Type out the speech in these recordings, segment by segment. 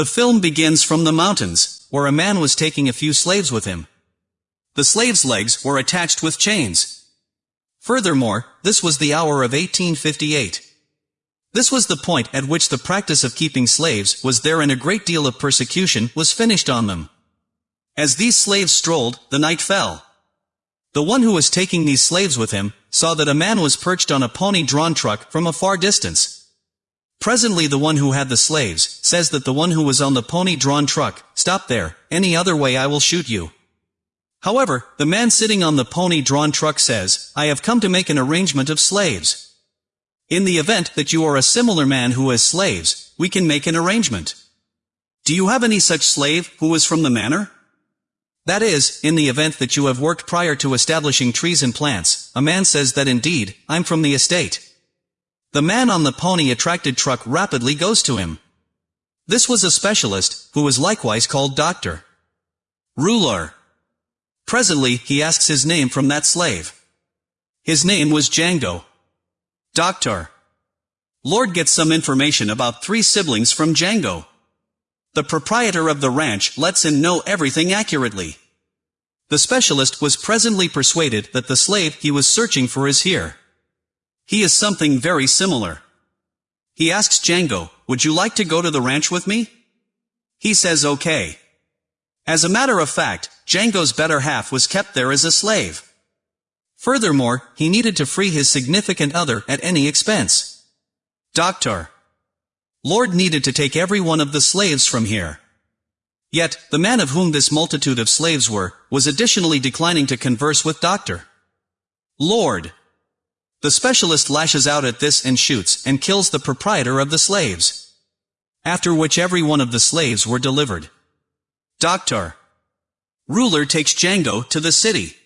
The film begins from the mountains, where a man was taking a few slaves with him. The slaves' legs were attached with chains. Furthermore, this was the hour of 1858. This was the point at which the practice of keeping slaves was there and a great deal of persecution was finished on them. As these slaves strolled, the night fell. The one who was taking these slaves with him, saw that a man was perched on a pony-drawn truck from a far distance. Presently the one who had the slaves, says that the one who was on the pony-drawn truck, stop there, any other way I will shoot you. However, the man sitting on the pony-drawn truck says, I have come to make an arrangement of slaves. In the event that you are a similar man who has slaves, we can make an arrangement. Do you have any such slave, who is from the manor? That is, in the event that you have worked prior to establishing trees and plants, a man says that indeed, I'm from the estate. The man on the pony-attracted truck rapidly goes to him. This was a specialist, who was likewise called Doctor. Ruler. Presently, he asks his name from that slave. His name was Django. Doctor. Lord gets some information about three siblings from Django. The proprietor of the ranch lets him know everything accurately. The specialist was presently persuaded that the slave he was searching for is here. He is something very similar. He asks Django, would you like to go to the ranch with me? He says okay. As a matter of fact, Django's better half was kept there as a slave. Furthermore, he needed to free his significant other at any expense. Doctor. Lord needed to take every one of the slaves from here. Yet, the man of whom this multitude of slaves were, was additionally declining to converse with Doctor. Lord. The specialist lashes out at this and shoots and kills the proprietor of the slaves. After which every one of the slaves were delivered. Doctor. Ruler takes Django to the city.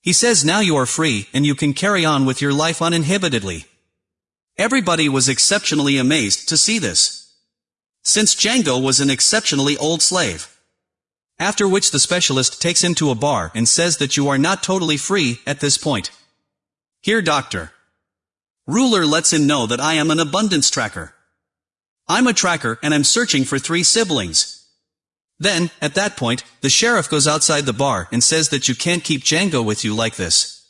He says now you are free and you can carry on with your life uninhibitedly. Everybody was exceptionally amazed to see this. Since Django was an exceptionally old slave. After which the specialist takes him to a bar and says that you are not totally free at this point. Here doctor. Ruler lets him know that I am an abundance tracker. I'm a tracker and I'm searching for three siblings. Then, at that point, the sheriff goes outside the bar and says that you can't keep Django with you like this.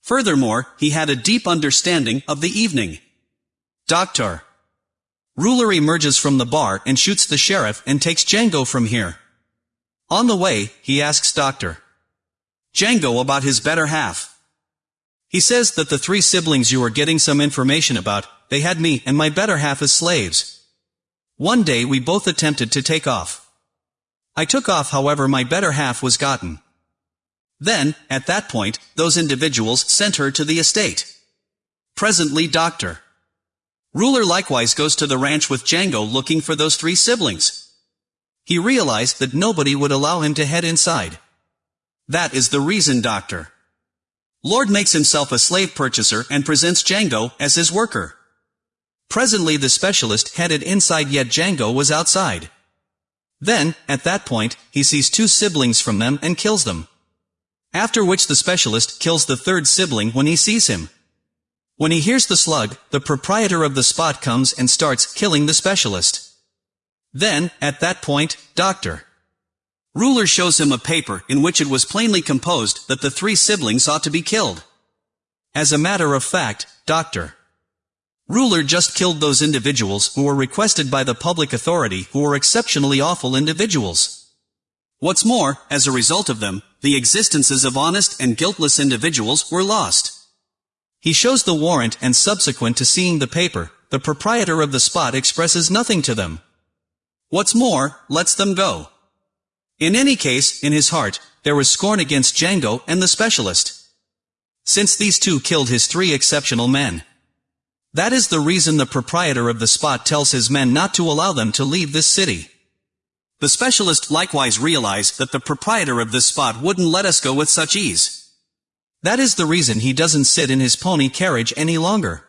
Furthermore, he had a deep understanding of the evening. Doctor. Ruler emerges from the bar and shoots the sheriff and takes Django from here. On the way, he asks Doctor. Django about his better half. He says that the three siblings you are getting some information about, they had me and my better half as slaves. One day we both attempted to take off. I took off however my better half was gotten. Then, at that point, those individuals sent her to the estate. Presently Doctor. Ruler likewise goes to the ranch with Django looking for those three siblings. He realized that nobody would allow him to head inside. That is the reason, Doctor. Lord makes himself a slave purchaser and presents Django as his worker. Presently the specialist headed inside yet Django was outside. Then, at that point, he sees two siblings from them and kills them. After which the specialist kills the third sibling when he sees him. When he hears the slug, the proprietor of the spot comes and starts killing the specialist. Then, at that point, Dr. Ruler shows him a paper in which it was plainly composed that the three siblings ought to be killed. As a matter of fact, Dr. Ruler just killed those individuals who were requested by the public authority who were exceptionally awful individuals. What's more, as a result of them, the existences of honest and guiltless individuals were lost. He shows the warrant and subsequent to seeing the paper, the proprietor of the spot expresses nothing to them. What's more, lets them go. In any case, in his heart, there was scorn against Django and the specialist. Since these two killed his three exceptional men. That is the reason the proprietor of the spot tells his men not to allow them to leave this city. The specialist likewise realized that the proprietor of this spot wouldn't let us go with such ease. That is the reason he doesn't sit in his pony carriage any longer.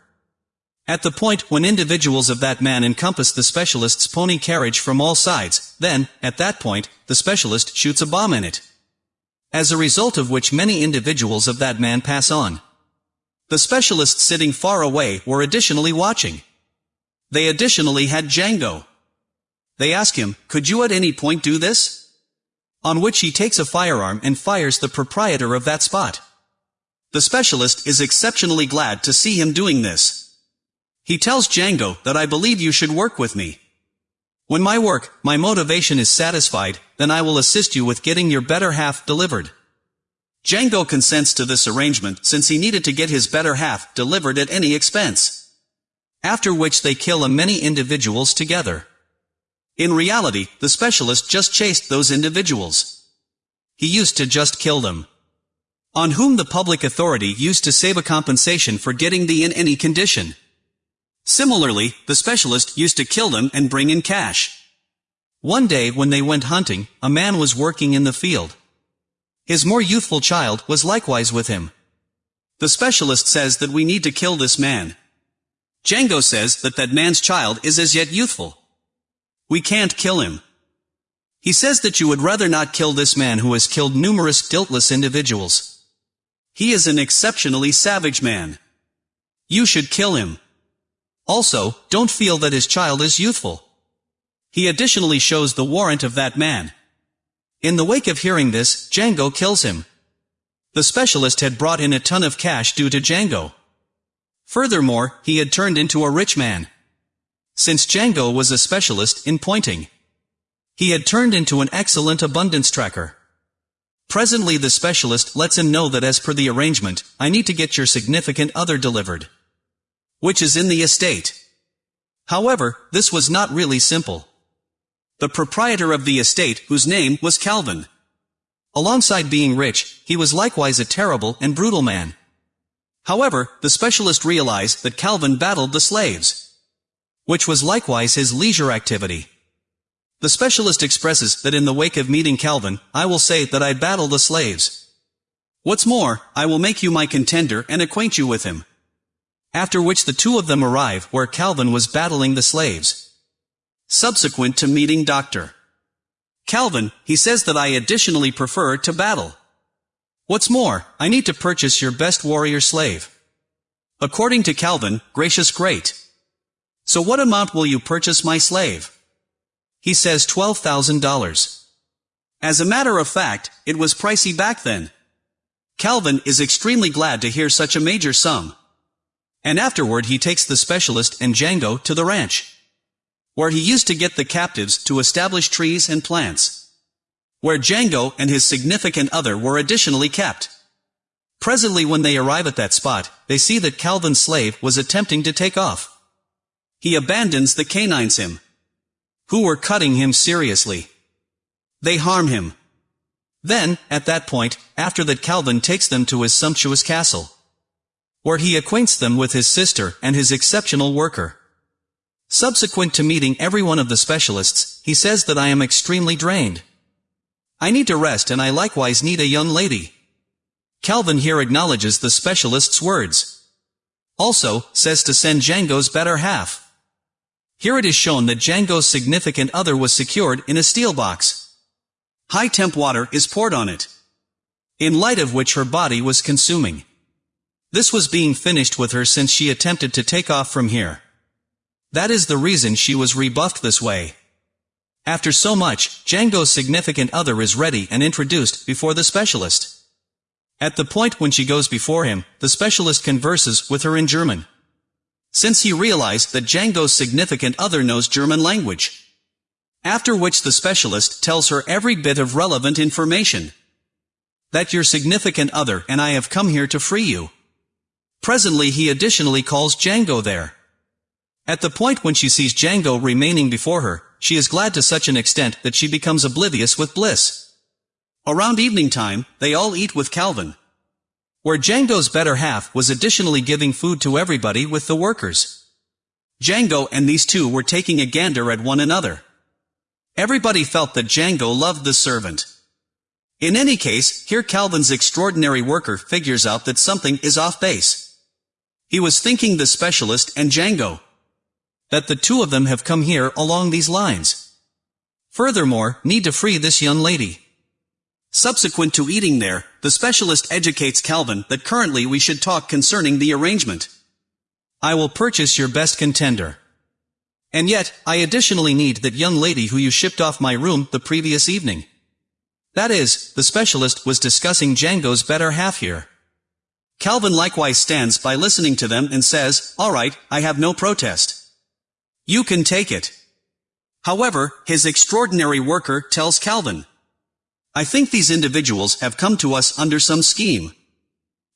At the point when individuals of that man encompass the specialist's pony carriage from all sides, then, at that point, the specialist shoots a bomb in it. As a result of which many individuals of that man pass on. The specialists sitting far away were additionally watching. They additionally had Django. They ask him, could you at any point do this? On which he takes a firearm and fires the proprietor of that spot. The specialist is exceptionally glad to see him doing this. He tells Django that I believe you should work with me. When my work, my motivation is satisfied, then I will assist you with getting your better half delivered. Django consents to this arrangement since he needed to get his better half delivered at any expense. After which they kill a many individuals together. In reality, the specialist just chased those individuals. He used to just kill them. On whom the public authority used to save a compensation for getting the in any condition. Similarly, the specialist used to kill them and bring in cash. One day when they went hunting, a man was working in the field. His more youthful child was likewise with him. The specialist says that we need to kill this man. Django says that that man's child is as yet youthful. We can't kill him. He says that you would rather not kill this man who has killed numerous guiltless individuals. He is an exceptionally savage man. You should kill him. Also, don't feel that his child is youthful. He additionally shows the warrant of that man. In the wake of hearing this, Django kills him. The specialist had brought in a ton of cash due to Django. Furthermore, he had turned into a rich man. Since Django was a specialist in pointing. He had turned into an excellent abundance tracker. Presently the specialist lets him know that as per the arrangement, I need to get your significant other delivered. Which is in the estate. However, this was not really simple the proprietor of the estate, whose name was Calvin. Alongside being rich, he was likewise a terrible and brutal man. However, the specialist realized that Calvin battled the slaves. Which was likewise his leisure activity. The specialist expresses that in the wake of meeting Calvin, I will say that I battle the slaves. What's more, I will make you my contender and acquaint you with him. After which the two of them arrive where Calvin was battling the slaves. Subsequent to meeting Dr. Calvin, he says that I additionally prefer to battle. What's more, I need to purchase your best warrior slave. According to Calvin, gracious great. So what amount will you purchase my slave? He says $12,000. As a matter of fact, it was pricey back then. Calvin is extremely glad to hear such a major sum. And afterward he takes the specialist and Django to the ranch where he used to get the captives to establish trees and plants. Where Django and his significant other were additionally kept. Presently when they arrive at that spot, they see that Calvin's slave was attempting to take off. He abandons the canines him. Who were cutting him seriously. They harm him. Then, at that point, after that Calvin takes them to his sumptuous castle. Where he acquaints them with his sister and his exceptional worker. Subsequent to meeting every one of the specialists, he says that I am extremely drained. I need to rest and I likewise need a young lady. Calvin here acknowledges the specialist's words. Also, says to send Django's better half. Here it is shown that Django's significant other was secured in a steel box. High temp water is poured on it. In light of which her body was consuming. This was being finished with her since she attempted to take off from here. That is the reason she was rebuffed this way. After so much, Django's significant other is ready and introduced before the specialist. At the point when she goes before him, the specialist converses with her in German. Since he realized that Django's significant other knows German language. After which the specialist tells her every bit of relevant information. That your significant other and I have come here to free you. Presently he additionally calls Django there. At the point when she sees Django remaining before her, she is glad to such an extent that she becomes oblivious with bliss. Around evening time, they all eat with Calvin. Where Django's better half was additionally giving food to everybody with the workers. Django and these two were taking a gander at one another. Everybody felt that Django loved the servant. In any case, here Calvin's extraordinary worker figures out that something is off base. He was thinking the specialist and Django that the two of them have come here along these lines. Furthermore, need to free this young lady. Subsequent to eating there, the specialist educates Calvin that currently we should talk concerning the arrangement. I will purchase your best contender. And yet, I additionally need that young lady who you shipped off my room the previous evening. That is, the specialist was discussing Django's better half here. Calvin likewise stands by listening to them and says, alright, I have no protest. You can take it. However, his extraordinary worker tells Calvin, I think these individuals have come to us under some scheme.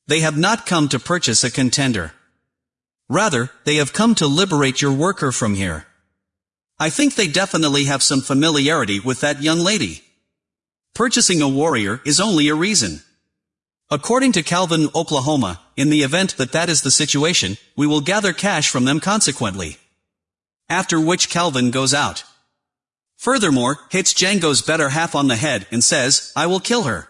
They have not come to purchase a contender. Rather, they have come to liberate your worker from here. I think they definitely have some familiarity with that young lady. Purchasing a warrior is only a reason. According to Calvin, Oklahoma, in the event that that is the situation, we will gather cash from them consequently. After which Calvin goes out. Furthermore, hits Django's better half on the head and says, I will kill her.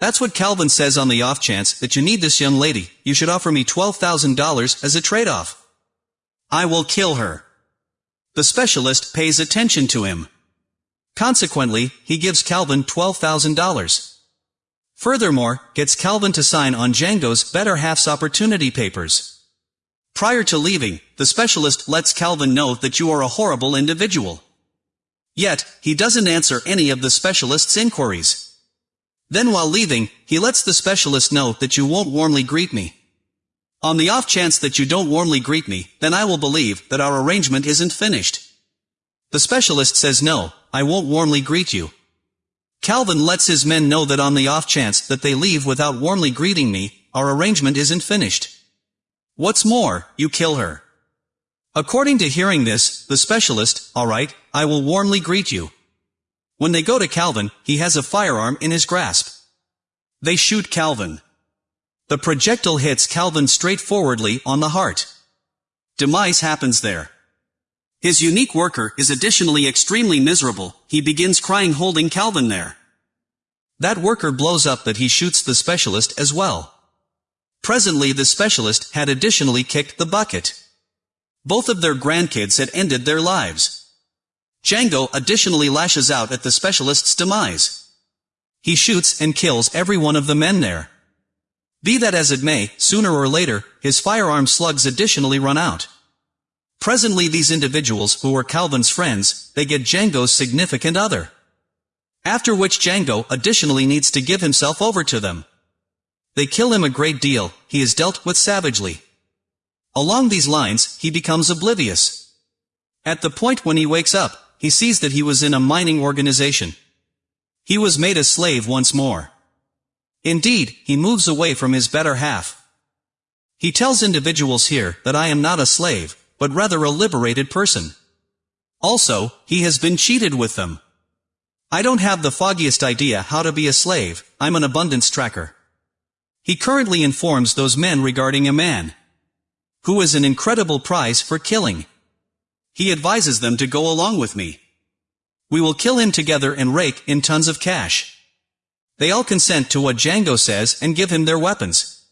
That's what Calvin says on the off chance that you need this young lady, you should offer me $12,000 as a trade-off. I will kill her. The specialist pays attention to him. Consequently, he gives Calvin $12,000. Furthermore, gets Calvin to sign on Django's better half's opportunity papers. Prior to leaving, the specialist lets Calvin know that you are a horrible individual. Yet, he doesn't answer any of the specialist's inquiries. Then while leaving, he lets the specialist know that you won't warmly greet me. On the off chance that you don't warmly greet me, then I will believe that our arrangement isn't finished. The specialist says no, I won't warmly greet you. Calvin lets his men know that on the off chance that they leave without warmly greeting me, our arrangement isn't finished. What's more, you kill her. According to hearing this, the specialist, alright, I will warmly greet you. When they go to Calvin, he has a firearm in his grasp. They shoot Calvin. The projectile hits Calvin straightforwardly on the heart. Demise happens there. His unique worker is additionally extremely miserable, he begins crying holding Calvin there. That worker blows up that he shoots the specialist as well. Presently the specialist had additionally kicked the bucket. Both of their grandkids had ended their lives. Django additionally lashes out at the specialist's demise. He shoots and kills every one of the men there. Be that as it may, sooner or later, his firearm slugs additionally run out. Presently these individuals, who were Calvin's friends, they get Django's significant other. After which Django additionally needs to give himself over to them. They kill him a great deal, he is dealt with savagely. Along these lines, he becomes oblivious. At the point when he wakes up, he sees that he was in a mining organization. He was made a slave once more. Indeed, he moves away from his better half. He tells individuals here that I am not a slave, but rather a liberated person. Also, he has been cheated with them. I don't have the foggiest idea how to be a slave, I'm an abundance tracker. He currently informs those men regarding a man who is an incredible prize for killing. He advises them to go along with me. We will kill him together and rake in tons of cash. They all consent to what Django says and give him their weapons.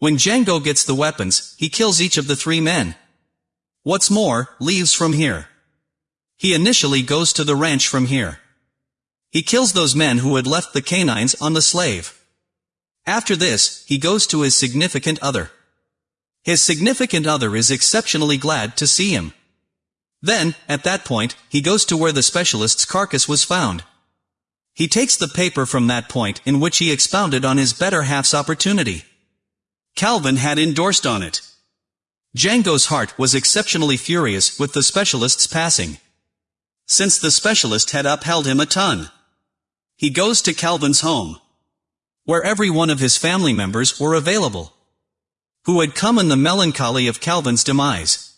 When Django gets the weapons, he kills each of the three men. What's more, leaves from here. He initially goes to the ranch from here. He kills those men who had left the canines on the slave. After this, he goes to his significant other. His significant other is exceptionally glad to see him. Then, at that point, he goes to where the specialist's carcass was found. He takes the paper from that point in which he expounded on his better half's opportunity. Calvin had endorsed on it. Django's heart was exceptionally furious with the specialist's passing. Since the specialist had upheld him a ton. He goes to Calvin's home. Where every one of his family members were available. Who had come in the melancholy of Calvin's demise.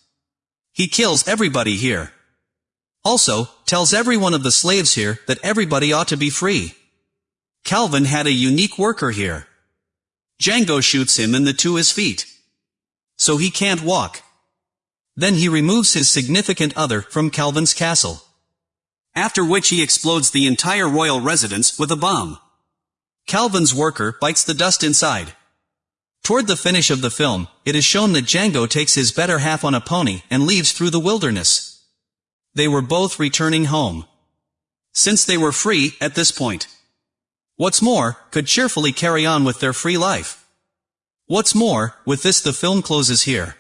He kills everybody here. Also, tells every one of the slaves here that everybody ought to be free. Calvin had a unique worker here. Django shoots him in the to his feet. So he can't walk. Then he removes his significant other from Calvin's castle. After which he explodes the entire royal residence with a bomb. Calvin's worker bites the dust inside. Toward the finish of the film, it is shown that Django takes his better half on a pony and leaves through the wilderness. They were both returning home. Since they were free at this point. What's more, could cheerfully carry on with their free life. What's more, with this the film closes here.